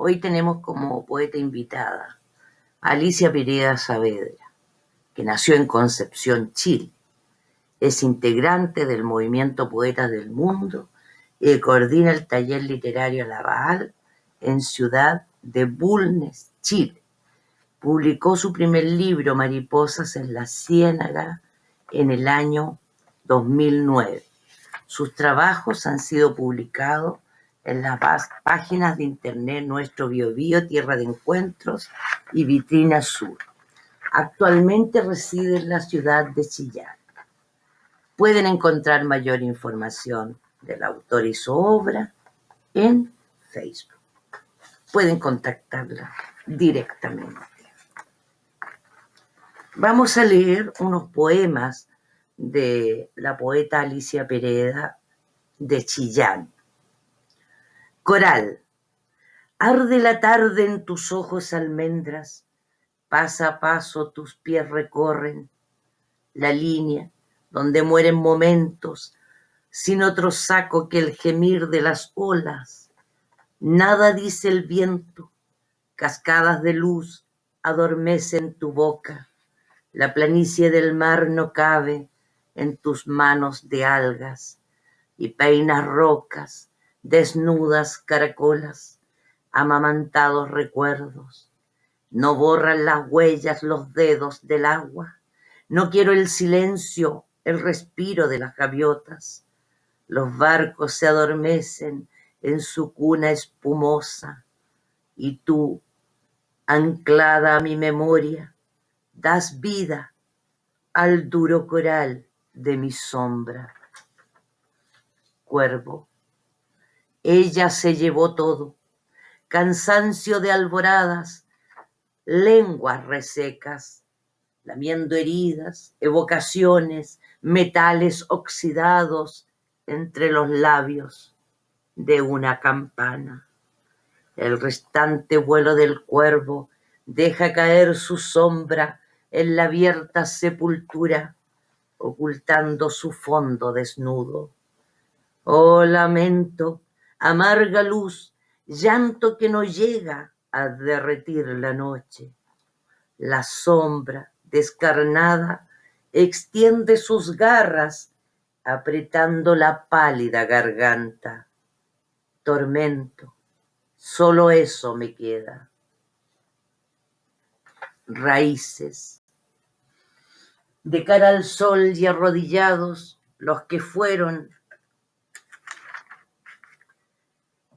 Hoy tenemos como poeta invitada a Alicia Pereira Saavedra, que nació en Concepción, Chile. Es integrante del movimiento Poetas del Mundo y coordina el taller literario Laval en Ciudad de Bulnes, Chile. Publicó su primer libro, Mariposas en la Ciénaga, en el año 2009. Sus trabajos han sido publicados en las páginas de internet Nuestro Biobío, Tierra de Encuentros y Vitrina Sur. Actualmente reside en la ciudad de Chillán. Pueden encontrar mayor información del autor y su obra en Facebook. Pueden contactarla directamente. Vamos a leer unos poemas de la poeta Alicia Pereda de Chillán. Coral. Arde la tarde en tus ojos almendras, pasa a paso tus pies recorren la línea donde mueren momentos sin otro saco que el gemir de las olas. Nada dice el viento, cascadas de luz adormecen tu boca, la planicie del mar no cabe en tus manos de algas y peinas rocas, desnudas caracolas, amamantados recuerdos. No borran las huellas los dedos del agua. No quiero el silencio, el respiro de las gaviotas. Los barcos se adormecen en su cuna espumosa y tú, anclada a mi memoria, das vida al duro coral de mi sombra. Cuervo, ella se llevó todo, cansancio de alboradas, lenguas resecas, lamiendo heridas, evocaciones, metales oxidados entre los labios de una campana. El restante vuelo del cuervo deja caer su sombra en la abierta sepultura ocultando su fondo desnudo. Oh lamento, amarga luz, llanto que no llega a derretir la noche. La sombra descarnada extiende sus garras apretando la pálida garganta. Tormento, solo eso me queda. Raíces de cara al sol y arrodillados, los que fueron,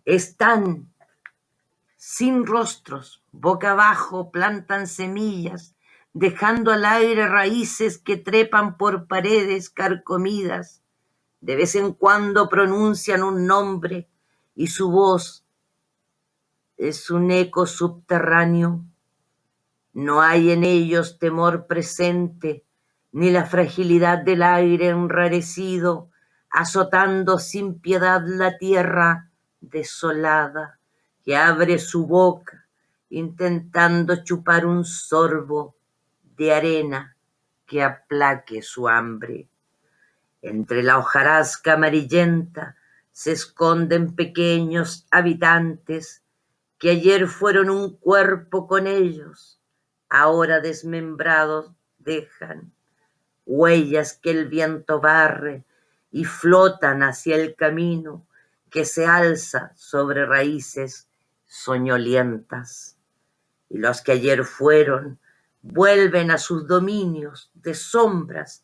están sin rostros, boca abajo, plantan semillas, dejando al aire raíces que trepan por paredes carcomidas. De vez en cuando pronuncian un nombre y su voz es un eco subterráneo. No hay en ellos temor presente, ni la fragilidad del aire enrarecido, azotando sin piedad la tierra desolada, que abre su boca intentando chupar un sorbo de arena que aplaque su hambre. Entre la hojarasca amarillenta se esconden pequeños habitantes que ayer fueron un cuerpo con ellos, ahora desmembrados dejan huellas que el viento barre y flotan hacia el camino que se alza sobre raíces soñolientas. Y los que ayer fueron vuelven a sus dominios de sombras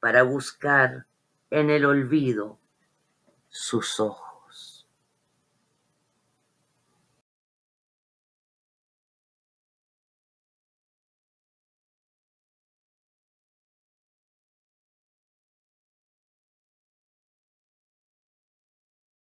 para buscar en el olvido sus ojos.